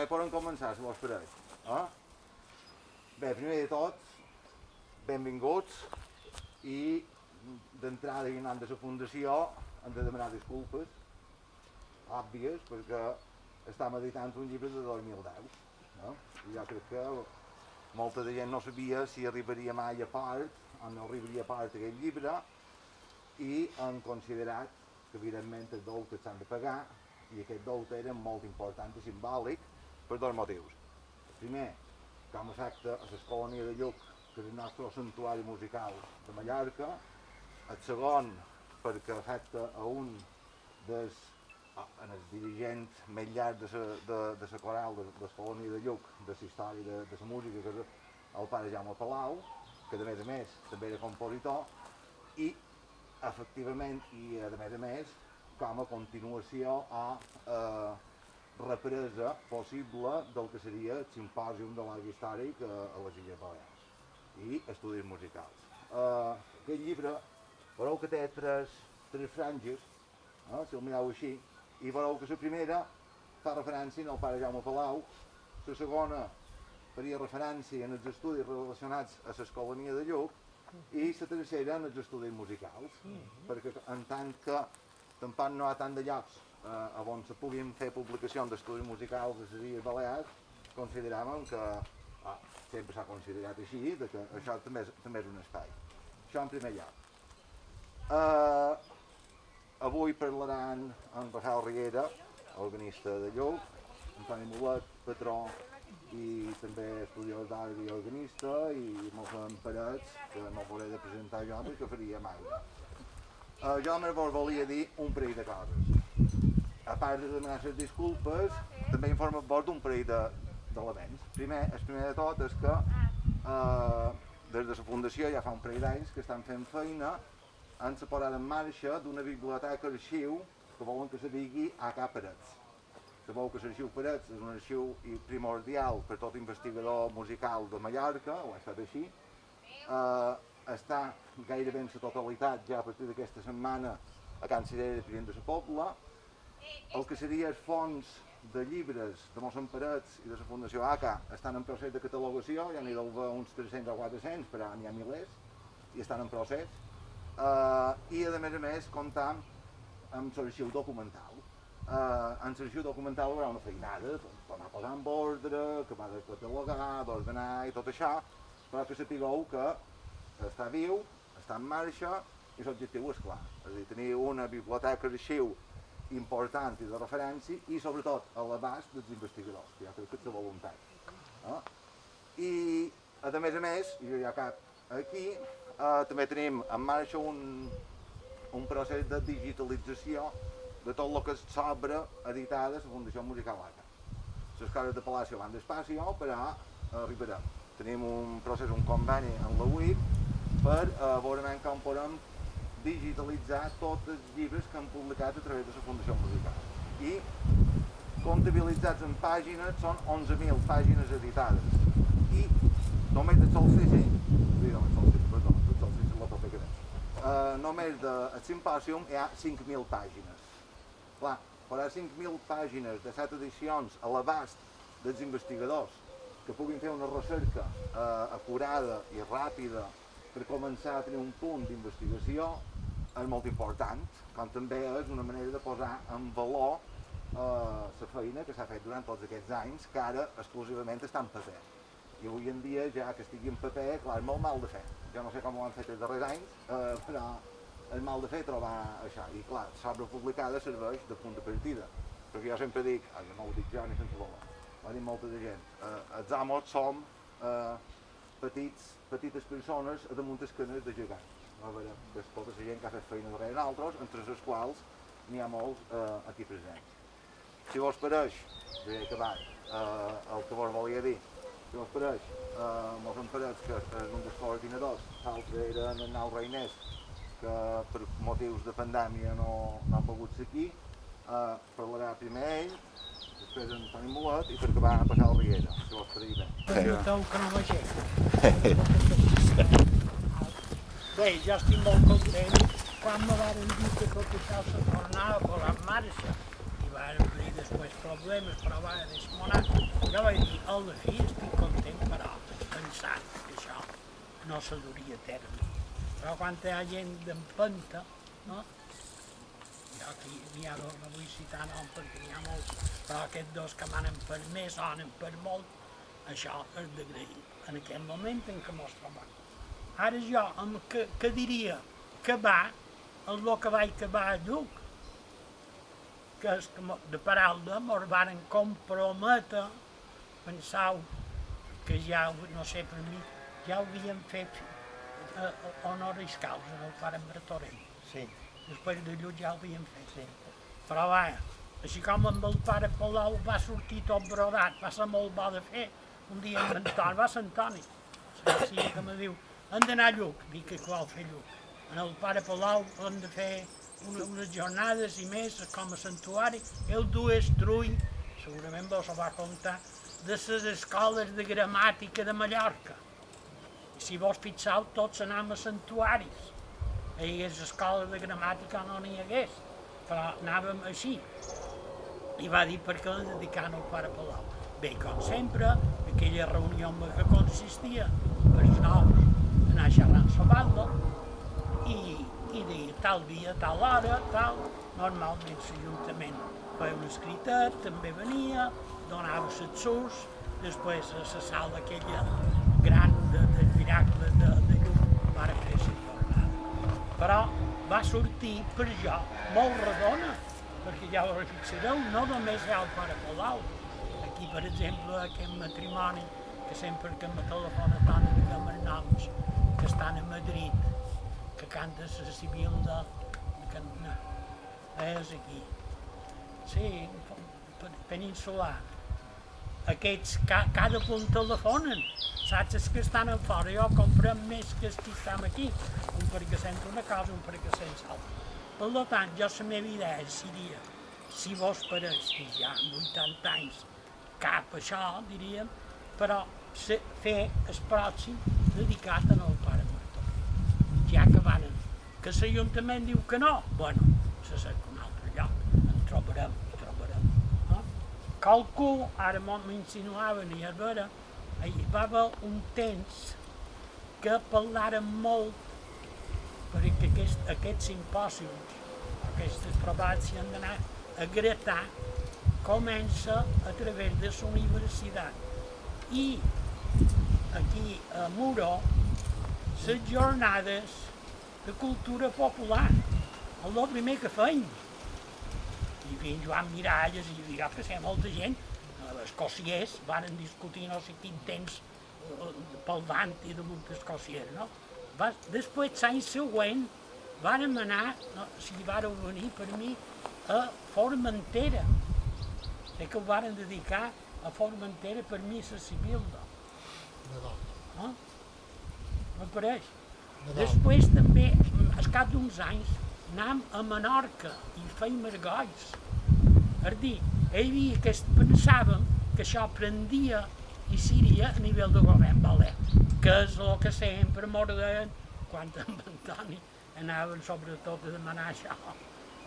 ja hi podem començar, si vos pareix. Eh? Bé, primer de tot, benvinguts i d'entrada i anant de la fundació hem de demanar disculpes òbvies perquè estem editant un llibre de 2010 no? i jo crec que molta de gent no sabia si arribaria mai a part o no arribaria a part aquest llibre i han considerat que evidentment els deutes s'han de pagar i aquest deute era molt important i simbòlic per dos motius. Primer, com a efecte a l'escolònia de Lluc, que és el nostre santuari musical de Mallorca, el segon, perquè afecta a un dels en els dirigents més llargs de la de, de sa coral de, de Colònia de Lluc, de la història de, de la música, que és el pare Jaume Palau, que de més a més també era compositor, i efectivament, i a més a més, com a continuació a eh, represa possible del que seria el simpòsium de l'arc històric a, a les Illes Balears i estudis musicals. Uh, aquest llibre, veureu que té tres, tres franges, eh, si el mireu així, i veureu que la primera fa referència al pare Jaume Palau, la segona faria referència en els estudis relacionats a l'escolania de Lluc, i la tercera en els estudis musicals, mm -hmm. perquè en tant que tampoc no hi ha tant de llocs eh, on se puguin fer publicacions d'estudis musicals de les Illes Balears, consideràvem que ah, sempre s'ha considerat així, de que això també és, també és un espai. Això en primer lloc. Uh, avui parlaran en Rafael Riera, organista de Lluc, Antoni Molet, patró i també estudiós d'art i organista i Mossèn Parets, que no hauré de presentar jo perquè faria mai. Uh, jo només vos volia dir un parell de coses. A part de les disculpes, també informo vos d'un parell d'elements. De, primer, el primer de tot és que uh, des de la Fundació ja fa un parell d'anys que estan fent feina en la posada en marxa d'una biblioteca arxiu que volen que se digui a cap Parets Sabeu que l'arxiu Parets és un arxiu primordial per tot investigador musical de Mallorca, ho ha estat així. Uh, està gairebé en la totalitat ja a partir d'aquesta setmana a Can Cirera de de la Pobla. El que seria els fons de llibres de Mossèn Parets i de la Fundació ACA estan en procés de catalogació, ja n'hi deu uns 300 o 400, però n'hi ha milers, i estan en procés. Uh, I a més a més comptam amb l'arxiu documental eh, en l'arxiu documental hi haurà una feinada, per anar posant ordre, que va de catalogar, d'ordenar i tot això, però que sapigueu que està viu, està en marxa i l'objectiu és clar, és a dir, tenir una biblioteca d'arxiu important i de referència i sobretot a l'abast dels investigadors, que ja crec que és voluntat. Eh? I a més a més, i ja cap aquí, eh, també tenim en marxa un, un procés de digitalització de tot el que s'obra editada a la Fundació Musical ACA. Les coses de Palacio van despacio, però arribarem. Tenim un procés, un conveni en la UIP per eh, veure com podem digitalitzar tots els llibres que han publicat a través de la Fundació Musical. I comptabilitzats en pàgines són 11.000 pàgines editades. I només de solstici, només solstici, perdó, de solstici la que uh, només de simpòsium hi ha 5.000 pàgines Clar, farà 5.000 pàgines de 7 edicions a l'abast dels investigadors que puguin fer una recerca eh, acurada i ràpida per començar a tenir un punt d'investigació és molt important, com també és una manera de posar en valor eh, la feina que s'ha fet durant tots aquests anys, que ara exclusivament està en paper. I avui en dia, ja que estigui en paper, clar, és molt mal de fer. Jo no sé com ho han fet els darrers anys, eh, però és mal de fer trobar això. I clar, s'obre publicada serveix de punt de partida. Perquè jo sempre dic, ah, no ho dic jo ni sense voler, ho dit molta de gent, eh, els amos som eh, petits, petites persones damunt escanes de gegants. A veure, que és la gent que ha fet feina darrere d'altres, entre els quals n'hi ha molts eh, aquí presents. Si vos pareix, ja he acabat eh, el que vos volia dir, si vos pareix, eh, mos pareix que és un dels coordinadors, l'altre era en el Nau Reinès, que per motius de pandèmia no, no ha pogut ser aquí, eh, parlarà primer ell, després en Toni Molet i per acabar a passar el Riera, si vols per dir bé. Permeteu que no vegeu. Bé, jo estic molt content quan me van dir que tot això se tornava a en marxa. I van venir després problemes, però va desmonar. Jo vaig dir, a la fi estic content, però pensant que això no se duria a terme. Però quan hi ha gent d'empenta, no? Jo aquí n'hi ha dos, no vull citar nom perquè n'hi ha molts, però aquests dos que m'han permès, sonen per molt, això és d'agrair en aquell moment en què mos trobam. Ara jo, amb que, que diria que va, el lo que vaig acabar a Lluc, que és que de paraula mos varen comprometre, pensau que ja, no sé, per mi, ja ho havíem fet eh, honoris causa del pare Martorell. Sí, Després de Lluc ja ho havíem fet. sí. Però va, així com amb el pare Palau va sortir tot brodat, va ser molt bo de fer. Un dia amb Antoni, va ser Antoni, sí, que me diu, hem d'anar a Lluc, dic que vol fer Lluc. En el pare Palau hem de fer una, unes jornades i més com a santuari. Ell dues trull, segurament vos ho va contar, de les escoles de gramàtica de Mallorca. I si vos fixeu, tots anàvem a santuaris. Hi hagués escola de gramàtica no n'hi hagués, però anàvem així. I va dir per què dedicant al pare Palau. Bé, com sempre, aquella reunió en que consistia els nous anar xerrant la banda i, i deia tal dia, tal hora, tal. Normalment l'Ajuntament feia un escritet, també venia, donava els surs, després a la sala aquella gran de, del miracle de, de llum va fer la jornada. Però va sortir per jo molt redona, perquè ja ho fixareu, no només hi ha el pare Palau. Aquí, per exemple, aquest matrimoni, que sempre que me telefona tant diguem els noms, que estan a Madrid, que canta la civil de... Que, no, és aquí. Sí, pe- peninsular. Aquests, ca, cada punt telefonen. Saps els que estan fora? Jo comprem més que els que estem aquí. Un perquè sent una cosa, un perquè sent l'altra. Per tant, jo la meva idea seria, si vos pareix que ja amb 80 anys cap això, diríem, però fer el pròxim dedicat al. Ja que van, que l'Ajuntament diu que no, bueno, se cerca un altre lloc, en trobarem, en trobarem. No? Qualcú, ara m'insinuaven i a veure, hi va haver un temps que parlàrem molt perquè aquest, aquests simpòsiums, aquestes trobades s'hi han d'anar a gratar, comença a través de la universitat. I aquí a Muro, les jornades de cultura popular, el primer que feim. Hi havia en Joan Miralles, i hi havia que sé, molta gent, els cossiers, varen discutir no sé quin temps eh, pel dant i damunt dels cossiers, no? Va, després, l'any següent, vàrem anar, no, si vàreu venir per mi, a Formentera. Sé que ho varen dedicar a Formentera per missa civil, no? no? M'apareix. Després també, al cap d'uns anys, anàvem a Menorca i feim argolls. És dir, hi havia que pensàvem que això prendia i seria a nivell de govern valer, que és el que sempre mos deien quan amb Antoni anaven sobretot a demanar això.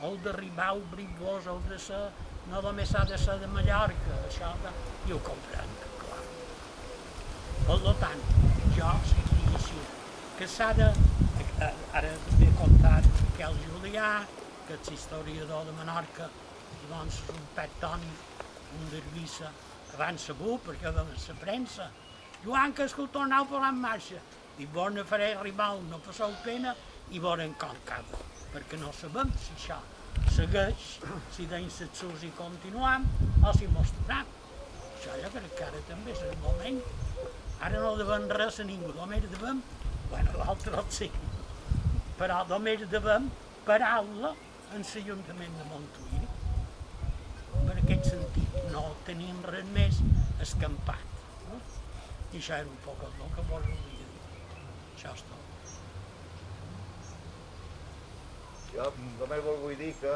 El d'arribar al brigós, el de ser, no només ha de ser de Mallorca, això de... I ho comprenc, clar. Per tant, jo així, que s'ha de, eh, ara també he contat Miquel Julià, que és historiador de Menorca, i doncs un pectònic, un dervissa, abans sabut, perquè va la premsa. Joan, que escoltó nou per en marxa. Dic, ne faré un, no passeu pena, i veurem com acaba, perquè no sabem si això segueix, si deim les sus i continuam, o si mostrarem. Això jo crec que ara també és el moment. Ara no devem res a ningú, només devem, bueno, l'altre sí, però només devem paraula en l'Ajuntament de Montuïri. Per aquest sentit, no tenim res més escampat. No? I això era un poc el que vos volia dir. Això és tot. Jo només vos vull dir que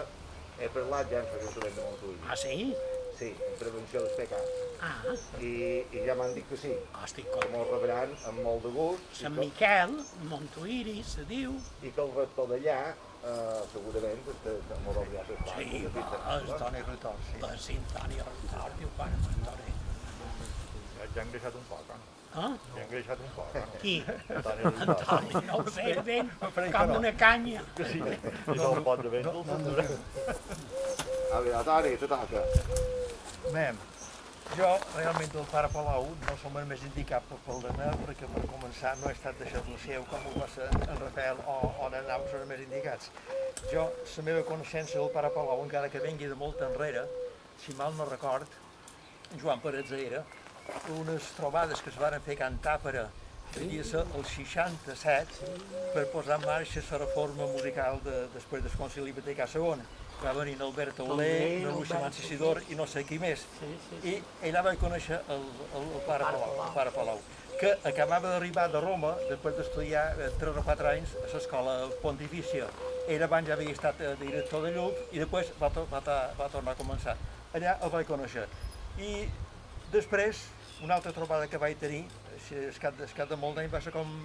he parlat ja amb l'Ajuntament de Montull. Ah, sí? Sí, prevenció dels pecats. Ah, I, i ja m'han dit que sí, estic que content. m'ho rebran amb molt de gust Sant que, Miquel, Montuïri, se diu, i que el rector d'allà eh, segurament m'ho veurà les sí, classes. va, és Toni Rutor, sí. la Sintònia Rentor, diu, pare, Montori. Ja han engreixat un poc, eh? Ah, Ja han engreixat un poc, eh? qui? Antoni, no ho sé ben, com no. una canya. Sí, i no el pot de vent, A veure, Toni, te toca. Mem, jo realment el pare Palau no som el més indicat per pel meu, perquè per començar no he estat deixat-lo seu com ho va ser en Rafael o, o en Nau són els més indicats. Jo, la meva coneixença del pare Palau, encara que vengui de molt enrere, si mal no record, Joan Parets era, unes trobades que es van fer a Can Tàpera, devia ser el 67, per posar en marxa la reforma musical de, després del Concili Vaticà II. Va venir en Albert Aulé, en Albert, Mancissidor i no sé qui més. Sí, sí, I allà vaig conèixer el, el, el pare Palau, el pare Palau, que acabava d'arribar de Roma, després d'estudiar eh, 3 o 4 anys a l'escola pontifícia. Ell abans ja havia estat eh, director de Lluc i després va, va, va tornar a començar. Allà el vaig conèixer. I després, una altra trobada que vaig tenir, es cap, es cap de molt d'any, va ser com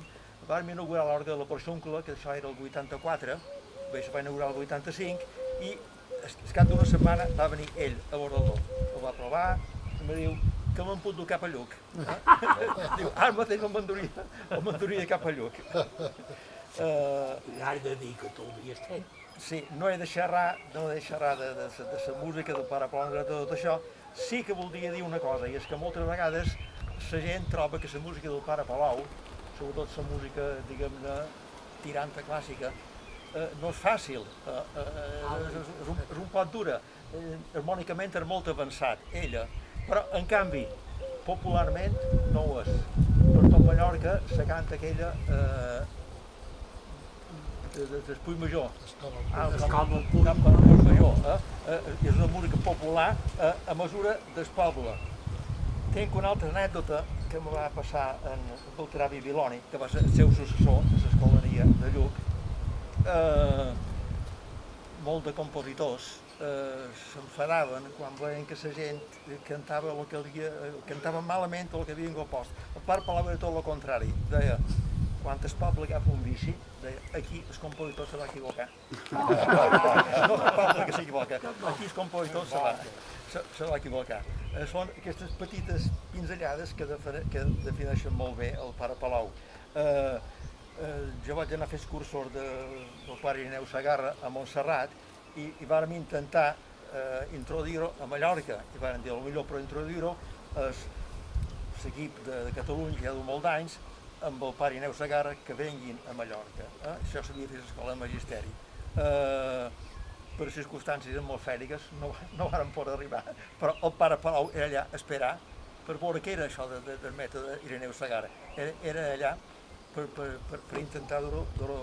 vam inaugurar l'orgue de la Porxuncla, que això era el 84, bé, se va inaugurar el 85, i es, es cap d'una setmana va venir ell a Bordaló. El va provar, i em diu que me'n puc dur cap a Lluc. diu, ara mateix el m'enduria, el m'enduria cap a Lluc. Uh, Has de dir que tu havies fet. Sí, no he de xerrar, no he de xerrar de, de, de, de la música, del pare Palau, de tot això. Sí que voldria dir una cosa, i és que moltes vegades la gent troba que la música del pare Palau, sobretot la música, diguem-ne, tiranta clàssica, eh, no és fàcil, eh, eh, és, és, és, un, és un poc dura, eh, harmònicament és molt avançat, ella, però en canvi, popularment no ho és. Per tot Mallorca se canta aquella eh, de, de, d'Espull Major, Ah, Puig Major, eh? Eh, és una música popular eh, a mesura del poble. Tinc una altra anècdota que em va passar en Beltrà Bibiloni, que va ser el seu successor a l'escolania de Lluc. Eh, molt de compositors eh, s'enfadaven quan veien que la gent cantava, el que havia, eh, cantava malament el que havien compost. El pare parlava de tot el contrari, deia quan el poble agafa un bici, deia, aquí el compositor se va equivocar. no el poble que s'equivoca, aquí el compositor se va, se, se va equivocar. Eh, són aquestes petites pinzellades que, define, que defineixen molt bé el pare Palau. Eh, eh, jo vaig anar a fer els cursos de, del pare Irineu Sagarra a Montserrat i, i vàrem intentar eh, introduir-ho a Mallorca i vàrem dir, millor per introduir-ho és l'equip de, de Catalunya ja du molt d'anys amb el pare Ineu Sagarra que venguin a Mallorca. Eh? Això s'havia fet a l'escola de magisteri. Eh, per circumstàncies atmosfèriques no, no varen poder arribar, però el pare Palau era allà a esperar per veure què era això de, de, del mètode Ireneu Sagarra. Era, era allà per, per, per, per intentar dur-ho dur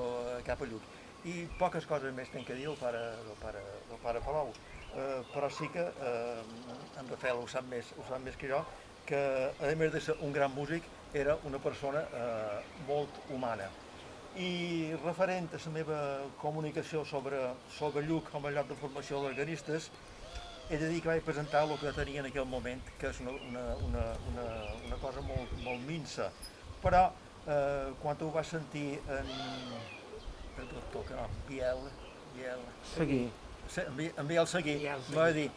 cap a Lluc. I poques coses més tenc que dir del pare, del pare, del pare Palau. Eh, però sí que eh, en Rafael ho sap, més, ho sap més que jo, que a més de ser un gran músic, era una persona eh, molt humana. I referent a la meva comunicació sobre, sobre Lluc com a lloc de formació d'organistes, he de dir que vaig presentar el que tenia en aquell moment, que és una, una, una, una, una cosa molt, molt minsa. Però eh, quan ho vas sentir en, el doctor, que no, Biel, Biel, Seguir. Se- en Bi- en Biel Seguí, Biel Seguí. m'ha dit,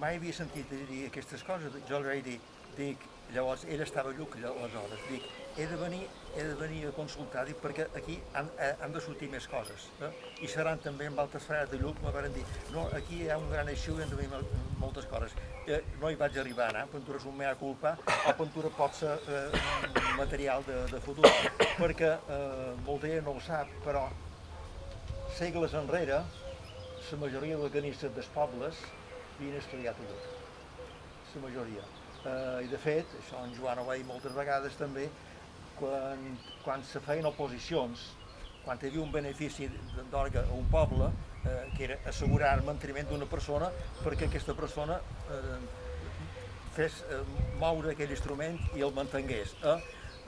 mai havia sentit dir- dir aquestes coses, jo li vaig dir, dic, llavors ell estava a Lluc aleshores, dic, he de venir, he de venir a consultar, dic, perquè aquí han, eh, han de sortir més coses, eh? i seran també amb altres frares de Lluc, me van dir, no, aquí hi ha un gran eixu i han de venir mol- moltes coses. Eh, no hi vaig arribar a anar, pintura és un mea culpa, o pintura pot ser eh, material de, de futur, perquè eh, molta gent no ho sap, però segles enrere, la majoria d'organistes dels pobles havien estudiat a Lluc. La majoria. Eh, I de fet, això en Joan ho va dir moltes vegades també, quan, quan se feien oposicions, quan hi havia un benefici d'orga a un poble, eh, que era assegurar el manteniment d'una persona perquè aquesta persona eh, fes eh, moure aquell instrument i el mantengués. Eh?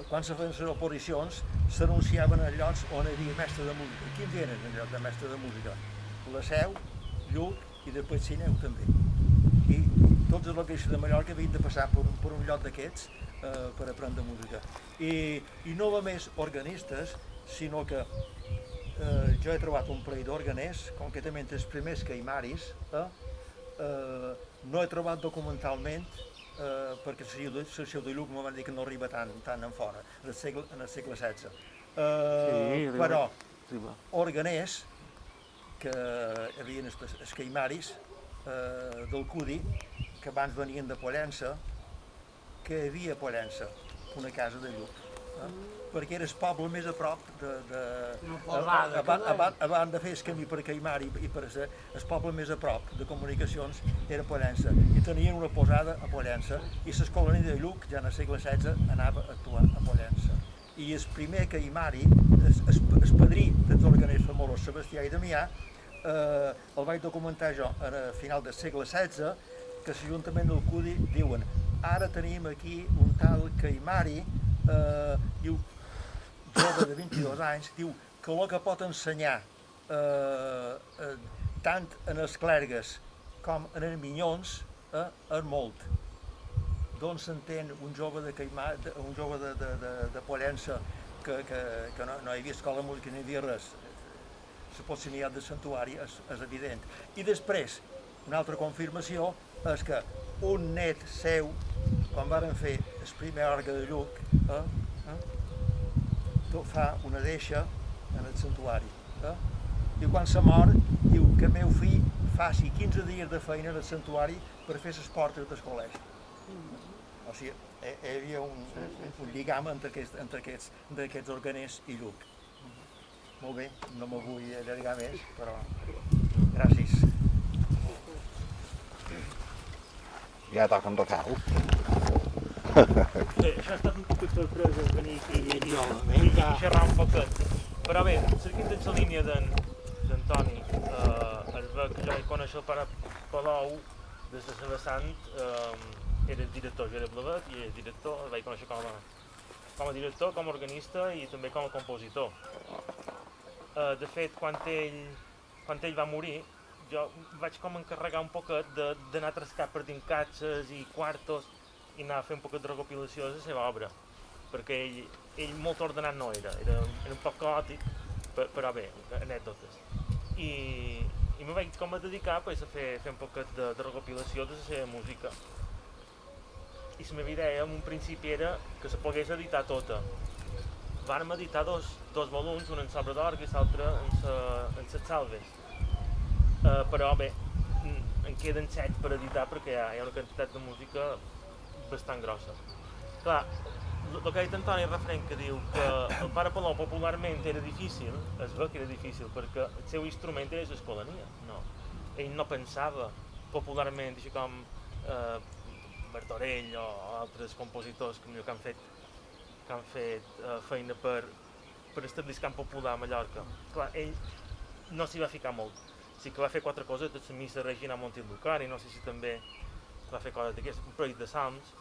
Quan se feien les oposicions, s'anunciaven a llocs on hi havia mestre de música. Quins eren els llocs de mestre de música? La Seu, Lluc i després Sineu també. I tots els loqueixos de Mallorca havien de passar per un, per un lloc d'aquests eh, per aprendre música. I, I no només organistes, sinó que eh, jo he trobat un parell d'organers, concretament els primers caimaris, eh, eh, no he trobat documentalment eh, perquè la seu de Lluc m'ho van dir que no arriba tant, tant en fora, en el segle, en el segle XVI. Eh, Sí, arriba. però Arriba. organers que hi havia els, caimaris eh, del Cudi que abans venien de Pollença que hi havia a Pollença una casa de Lluc eh? Perquè era el poble més a prop de, de, a, posada, a, a, que a, a, a de fer el camí per Caimar i, i per ser el poble més a prop de comunicacions era Pollença. I tenien una posada a Pollença i l'escolania de Lluc ja en el segle XVI anava a actuar a Pollença. I el primer caimari, el, el, el padrí dels organers famosos Sebastià i Damià, eh, el vaig documentar jo a final del segle XVI, que l'Ajuntament del Cudi diuen ara tenim aquí un tal caimari, eh, diu, jove de 22 anys, diu que el que pot ensenyar eh, eh, tant en els clergues com en els minyons eh, és molt d'on s'entén un jove de Caimà, de, un jove de, de, de, de Pollença que, que, que no, no hi havia escola de música ni havia res, la proximitat del santuari és, és evident. I després, una altra confirmació és que un net seu, quan varen fer el primer orgue de Lluc, eh, eh, fa una deixa en el santuari. Eh? I quan se mor, diu que el meu fill faci 15 dies de feina en el santuari per fer les portes del col·legi. O sigui, hi hi havia un, un lligam entre aquests, entre aquests, entre aquests organers i Lluc. Molt bé, no me vull allargar més, però gràcies. Ja toca un recau. Bé, això ha estat un poc de sorpresa venir aquí i, i, i, i xerrar un poquet. Però bé, seguint la línia d'en d'Antoni, eh, es veu que jo vaig conèixer el pare Palau des de la vessant, eh, era director, jo era blavet i era director, el vaig conèixer com a, com a director, com a organista i també com a compositor. Eh, de fet, quan ell, quan ell va morir, jo vaig com encarregar un poquet de- d'anar a trascar per dins i quartos i anar a fer un poquet de recopilació de la seva obra, perquè ell, ell molt ordenat no era, era, era un poc caòtic, pe- però bé, anècdotes. I, i me vaig com a dedicar pues, a fer, fer un poquet de, de recopilació de la seva música. I la meva idea en un principi era que se pogués editar tota. Vàrem editar dos, dos volums, un en sobre d'orgue i l'altre en, sa, salves. Uh, però bé, en queden set per editar perquè hi ha una quantitat de música bastant grossa. Clar, el que ha dit Antoni referent que diu que el pare Palou popularment era difícil, es veu que era difícil perquè el seu instrument era l'escolania, no. Ell no pensava popularment, així com eh, Bertorell o altres compositors que, millor que han fet, que han fet eh, feina per, per establir camp popular a Mallorca. Clar, ell no s'hi va ficar molt. Sí que va fer quatre coses, de la missa Regina Montilucari, no sé si també va fer coses d'aquestes, un parell de salms,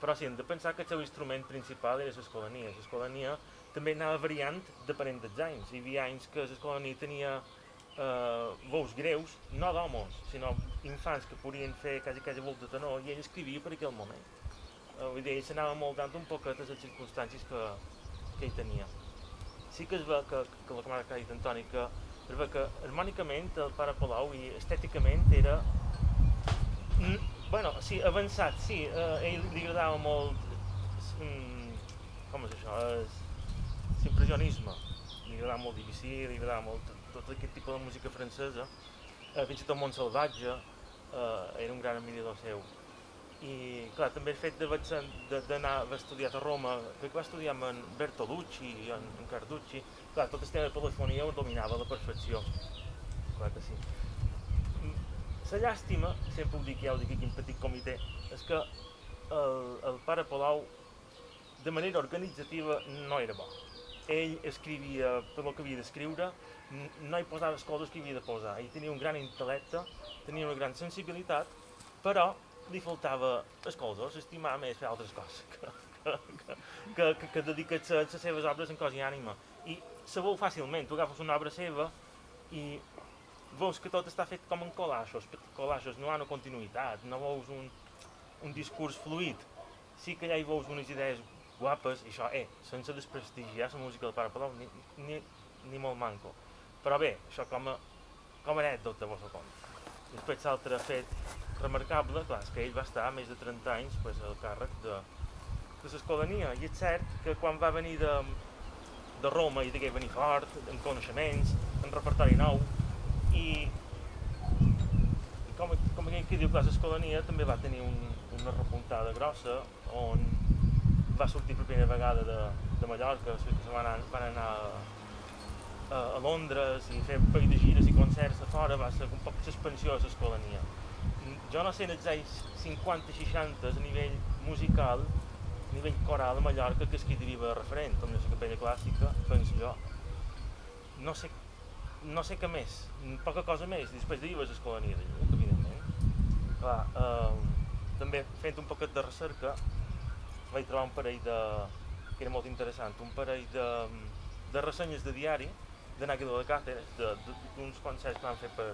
però sí, hem de pensar que el seu instrument principal era l'escolania. L'escolania també anava variant depenent dels anys. Hi havia anys que l'escolania tenia eh, veus greus, no d'homes, sinó infants que podien fer quasi quasi volt de tenor i ell escrivia per aquell moment. Eh, vull dir, ell s'anava moldant un poquet a les circumstàncies que, que ell tenia. Sí que es veu que, que la que ha dit Antoni, que es veu que harmònicament el pare Palau i estèticament era bueno, sí, avançat, sí, eh, ell li agradava molt, mm, com és això, és l'impressionisme, li agradava molt Debussy, li agradava molt tot, aquest tipus de música francesa, eh, fins i tot Montsalvatge, eh, era un gran admirador seu. I clar, també el fet d'anar, va estudiar a Roma, crec que va estudiar amb en Bertolucci i en Carducci, clar, tot el tema de polifonia ho dominava a la perfecció, clar que sí. La llàstima, sempre ho dic, ja ho dic aquí en petit comitè, és que el, el pare Palau, de manera organitzativa, no era bo. Ell escrivia tot el que havia d'escriure, no hi posava les coses que havia de posar. Ell tenia un gran intel·lecte, tenia una gran sensibilitat, però li faltava les coses, estimar més fer altres coses que, que, que, que, que, que dedicar-se a les seves obres en cos i ànima. I se veu fàcilment, tu agafes una obra seva i veus que tot està fet com en col·laixos, collages no hi ha una continuïtat, no veus un... un discurs fluid, sí que allà hi veus unes idees guapes, i això, eh, sense desprestigiar la música del Pare Palau, ni, ni, ni molt manco. Però bé, això com a, com a anècdota, vos ho conto. Després l'altre fet remarcable, clar, és que ell va estar més de 30 anys pues, al càrrec de, de l'escolania, i és cert que quan va venir de, de Roma i degué venir fort, amb coneixements, amb repertori nou, i, i com, com aquell que diu que l'escolania també va tenir un, una repuntada grossa on va sortir per primera vegada de, de Mallorca, se van anar, van anar a, a, a Londres i fer un parell de gires i concerts a fora, va ser un poc l'expansió de l'escolania. Jo no sé en els anys 50-60 a nivell musical, a nivell coral a Mallorca, que és qui deriva referent, com la capella clàssica, penso jo. No sé, no sé què més, poca cosa més, després de Lluc, evidentment. Clar, eh, també fent un poquet de recerca, vaig trobar un parell de, que era molt interessant, un parell de, de ressenyes de diari d'Anàquilo de Càceres, d'uns concerts que van fer per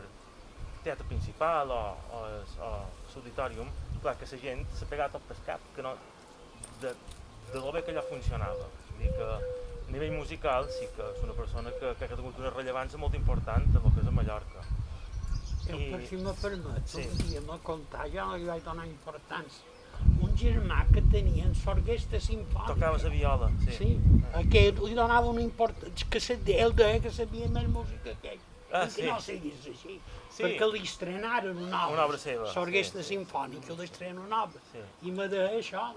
teatre principal o, o, o l'auditorium, clar que la gent s'ha pegat pel cap, que no, de, de lo bé que allò funcionava. Vull dir que a nivell musical sí que és una persona que, que ha tingut una rellevància molt important en el que és a Mallorca. Jo, I- per si me permet, Sí. un dia me contar, jo no li vaig donar importància. Un germà que tenia en l'orquestra simfònica. Tocava la viola, sí. Sí, aquest li donava una importància, que se, ell deia que sabia més música que ell. Ah, I que sí. no seguís així, Sí. perquè li estrenaren una obra. Una obra seva, L'orquestra sí, sí. simfònica li estrena una obra. Sí. I me deia això.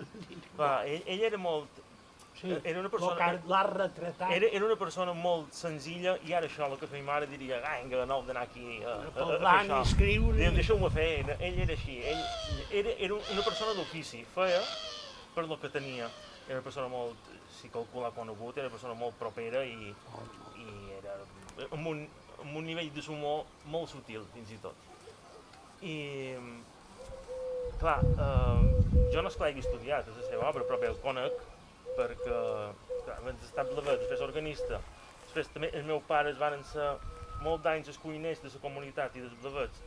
Clar, ell, ell era molt, Sí, era una persona- l'ha retratat. era, era una persona molt senzilla i ara això, el que feia mare diria, vinga, no heu d'anar aquí a, a, a, a parlar fer això. escriure. Deixeu-me fer, ell era així, ell era, era una persona d'ofici, feia per lo que tenia. Era una persona molt, si calcula conegut, era una persona molt propera i, i era amb un, amb un nivell de sumor molt sutil, fins i tot. I, clar, eh, jo no és que l'hagi estudiat, és la seva obra, però bé, el conec perquè clar, abans d'estar blavet, després organista, després també els meus pares van ser molt d'anys els cuiners de la comunitat i dels blavets.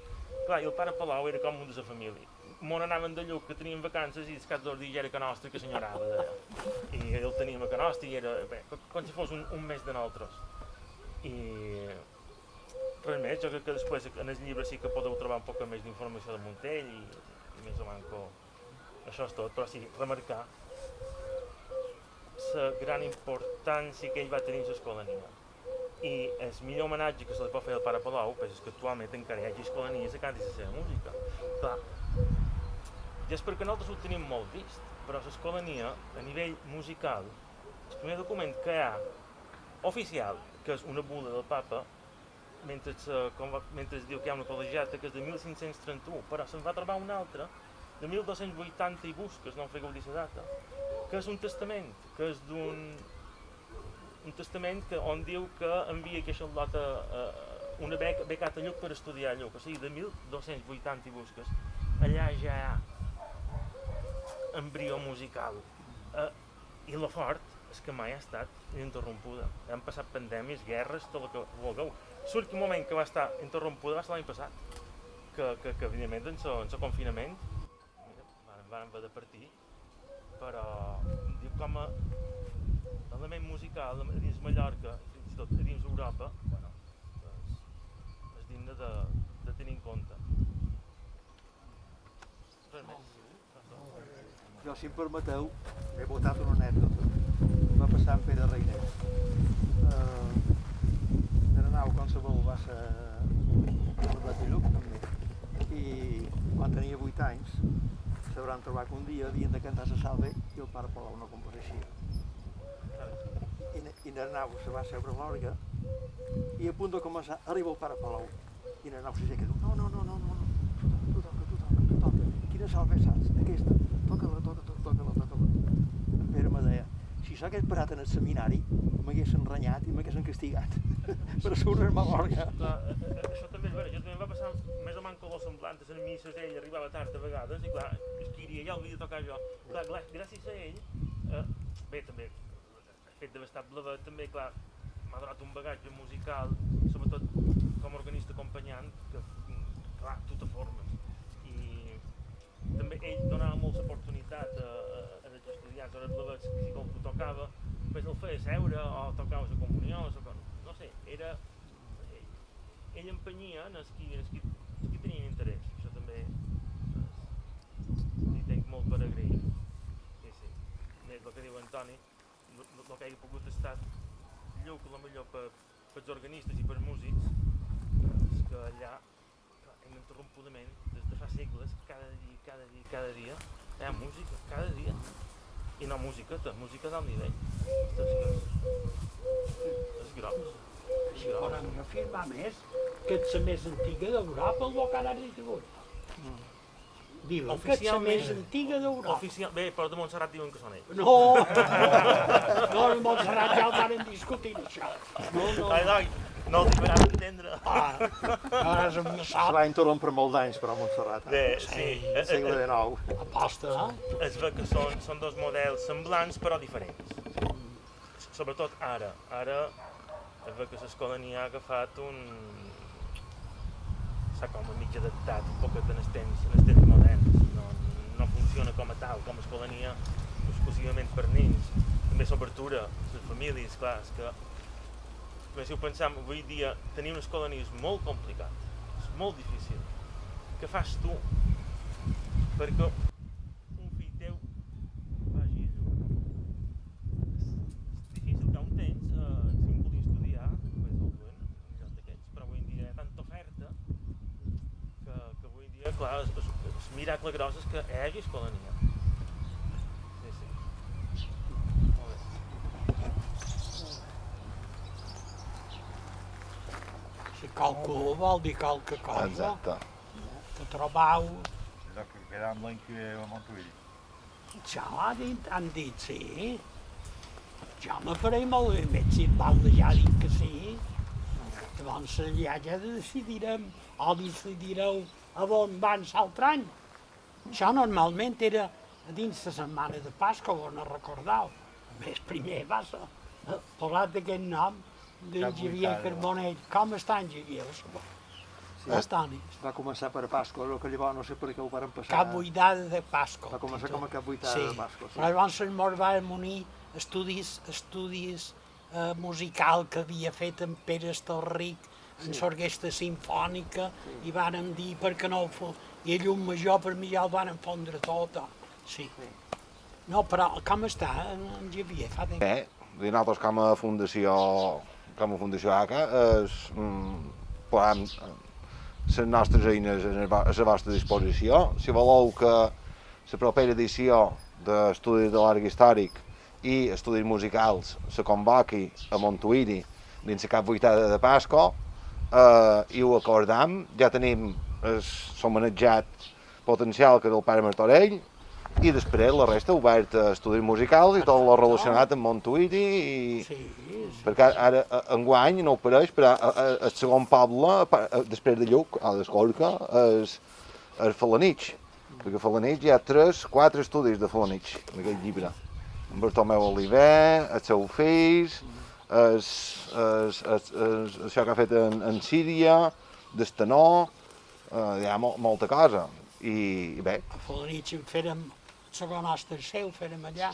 Clar, i el pare Palau era com un de la família. Mon anaven de Lluc, que tenien vacances, i els caps dos dies era que nostre, que senyorava. I el teníem a Canosti i era, bé, co- com si fos un, un mes de nosaltres. I res més, jo crec que després en el llibre sí que podeu trobar un poc més d'informació de Montell i, i més o manco això és tot, però sí, remarcar la gran importància que ell va tenir a l'escolania. I el millor homenatge que se li pot fer al pare Palau pues, és que actualment encara hi hagi escolanies que cantin la seva música. Clar, ja és perquè nosaltres ho tenim molt vist, però l'escolania, a nivell musical, el primer document que hi ha oficial, que és una bula del papa, mentre, se, com va, mentre es diu que hi ha una col·legiata que és de 1531, però se'n va trobar una altra de 1280 i busques, no em fregueu dir la data, que és un testament, que és d'un un testament que, on diu que envia aquesta lota uh, una beca, becat a Lluc per estudiar Lluc, o sigui, de 1280 i busques. Allà ja hi ha embrió musical. Uh, I la fort és que mai ha estat ininterrompuda. Han passat pandèmies, guerres, tot el que vulgueu. L'últim moment que va estar interrompuda va ser l'any passat, que, que, que evidentment en el confinament van, van haver de partir, però diu com a element musical dins Mallorca, fins i tot dins Europa, bueno, és, és digne de, de tenir en compte. Res més. Jo, si em permeteu, he votat una anècdota. Va passar amb Pere Reiners. Uh, era nau qualsevol va ser a Lluc, també. I quan tenia 8 anys, s'hauran trobat que un dia havien de cantar la salve i el pare Palau no compareixia. I, i la nau se va seure a l'orga i a punt de començar arriba el pare Palau i la nau s'aixeca i diu no, no, no, no, no, no, tu toca, tu toca, tu toca, quina salve saps? Aquesta, toca-la, toca, toca, toca-la, toca-la. En Pere me deia, si s'hagués parat en el seminari, m'haguessin renyat i m'haguessin castigat per surt-me a l'orga. Això també és vera, jo també em va passar més o menys com semblant, a misses ell arribava tard a vegades i clar, es queria, ja havia de tocar jo. Clar, clar, gràcies a ell, eh, bé, també, el fet d'haver estat blavet també, clar, m'ha donat un bagatge musical, sobretot com a organista acompanyant, que, clar, tu te formes. I, també ell donava molta oportunitat a, a, estudiants, a les blaves, que si com tu tocava, pues el feia seure o tocava la comunió, o com, no sé, era... Ell, ell empenyia en els qui, els qui, els qui tenien interès, això també és, li tenc molt per agrair. Sí, sí. Més el que diu Antoni, el que hagi pogut estar lluc, la millor per, per els organistes i per músics, és que allà clar, ininterrompudament, des de fa segles, cada dia, cada dia, cada dia, hi ha música, cada dia. I no música, de música d'alt nivell. És, és gros. És gros. Podem afirmar més que és la més antiga d'Europa, el que ara has dit. Diuen que és la Oficialment- més antiga d'Europa. Oficial... Bé, però de Montserrat diuen que són ells. No, no, a Montserrat ja ho van discutir, això. No, no, Ai, noi, no els podran entendre. ah, ara és un sap, va interrompre molts anys, però, a Montserrat. Bé, sí. Eh, eh, Segle eh, XIX. aposta, eh? es ve que són, són dos models semblants però diferents. Sobretot ara. Ara es ve que l'escolania ha agafat un... s'ha com a mig adaptat un poc en els temps, en els temps moderns. No, no funciona com a tal, com a escolania exclusivament per nens. També s'obertura, les famílies, clar, és que però si ho pensam, avui dia tenir una escolania és molt complicat, és molt difícil. Què fas tu perquè un fill teu vagi a jugar? És, és difícil que un temps, eh, si un volia estudiar, pues el duen lloc d'aquests, però avui dia hi ha tanta oferta que, que avui dia, clar, el, el, el miracle gros és que hi hagi escolania. Sí, sí. Molt bé. Si qualcú vol dir qualque cosa, Exacte. que trobau, És el que queda amb l'any que ve a Montuïll. dit, han dit sí. Ja me faré molt bé, més si val de ja dir que sí. Llavors ja, ja decidirem, o decidireu a on van l'altre any. Això normalment era a dins la setmana de Pasqua, ho no recordeu. A més, primer va ser eh, posat aquest nom Xavier vuitada. Carbonell. Com està en Xavier? Sí. Està, ni. Va començar per Pasqua, el que llavors no sé per què ho varen passar. Cap vuitada de Pasqua. Va començar com a cap vuitada sí. de Pasqua, sí. Però llavors el mort va unir estudis, estudis eh, musical que havia fet en Pere Estorric en l'orquestra sinfònica i vàrem dir per què no ho fos. I el llum major per mi ja el van fondre tot. Sí. No, però com està en, en Xavier? Fa temps. Bé, nosaltres com a fundació, com a fundació ACA, és, mm, posem eh, les nostres eines a la vostra disposició. Si voleu que la propera edició d'Estudis de l'Arc Històric i Estudis Musicals se convoqui a Montuïri dins la cap vuitada de Pasco eh, i ho acordam. Ja tenim l'homenatjat potencial que és el pare Martorell i després la resta obert a estudis musicals i tot lo relacionat amb Montuïri i... Sí, sí. Perquè ara, enguany, no ho pareix, però el segon poble, després de Lluc, a l'Escorca, és, és Falanich. Perquè a Falanich hi ha tres, quatre estudis de Falanich, en aquell llibre. En Bartomeu Oliver, els seus fills, es, es, es, es, això que ha fet en, en Síria, d'Estanó, eh, hi ha mo, molta cosa. I, i bé, A Falanich en fèrem, el segon hoste seu fèrem allà.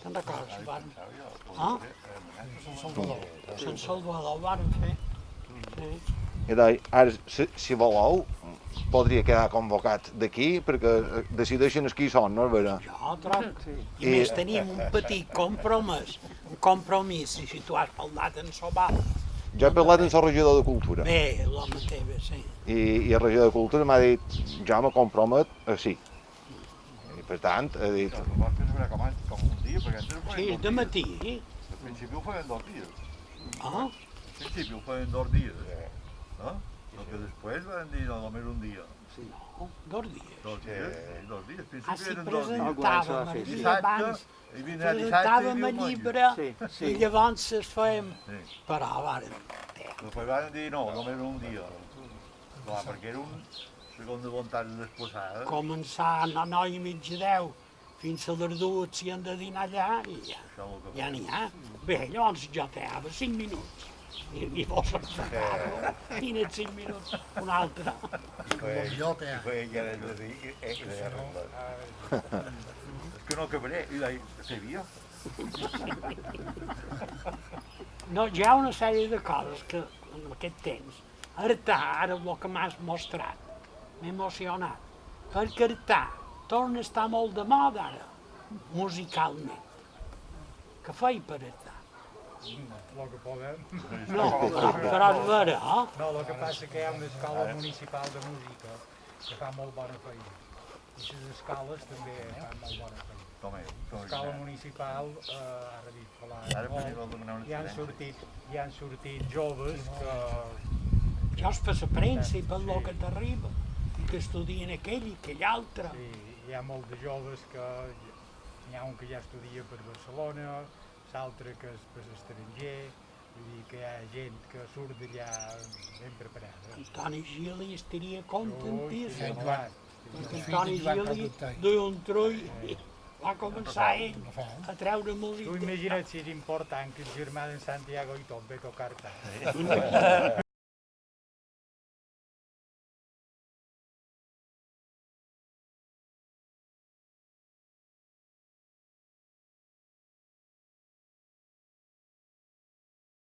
Te'n recordes? Van... Ah? Sant Salvador ho vàrem fer. Sí. I doncs, ara, si, si voleu, podria quedar convocat d'aquí, perquè eh, decideixen els qui són, no és vera? Jo trobo. Sí. I a més tenim un petit compromís, un compromís, i si tu has parlat en Sobal, Jo he parlat amb el regidor de Cultura bé, l'home teva, sí. i, i el regidor de Cultura m'ha dit jo me compromet a sí. Per tant, ha dit, que vols fer veure com, com un dia, perquè antes ho Sí, feien de dos matí, dies. Al principi ho feien dos dies. ah, Al principi ho feien dos dies. No? El que després van dir no, només un dia. no, dos dies. Dos dies, sí, dos dies. Al Ah, principi sí, eren dos dies. presentàvem el sí, sí. dia abans, i vindrà dissabte i presentàvem el llibre, Sí, sí. i llavors es fèiem, Sí. però vàrem, Després van dir no, només un dia. Clar, perquè era un segon de voluntat desposada. començar a nou i mig de deu, fins a les dues si han de dinar allà, i ja, que ja n'hi ha. Bé, llavors jo teava cinc minuts. I, i vos encerrar i en 5 minuts un altre. Y fue ella el de dir eh, i de arreglar. És que no acabaré, i deia, se vio. No, hi ha una sèrie de coses que en aquest temps, Artà, ara el que m'has mostrat, m'ha emocionat, perquè Artà torna a estar molt de moda ara, musicalment. Què feia per Artà? El que podem. No, però, és vera, eh? No, el que passa que hi ha una escola municipal de música que fa molt bona feina. I les escoles també fan molt bona feina. Com és? Com és? Escola municipal, eh, ara molt, una hi han sortit, hi han sortit joves que Jo és per la premsa i per lo que t'arriba, que estudien aquell i aquell altre. sí, hi ha molt de joves que n'hi ha un que ja estudia per Barcelona, l'altre que és per l'estranger, vull dir que hi ha gent que surt d'allà ben preparada. Antoni Gili estaria contentíssim. sí, Joan, Perquè Antoni Gili duia un trull i va començar ell a treure Tu música. imagina't si és important que el germà d'en Santiago i tot ve a tocar tant.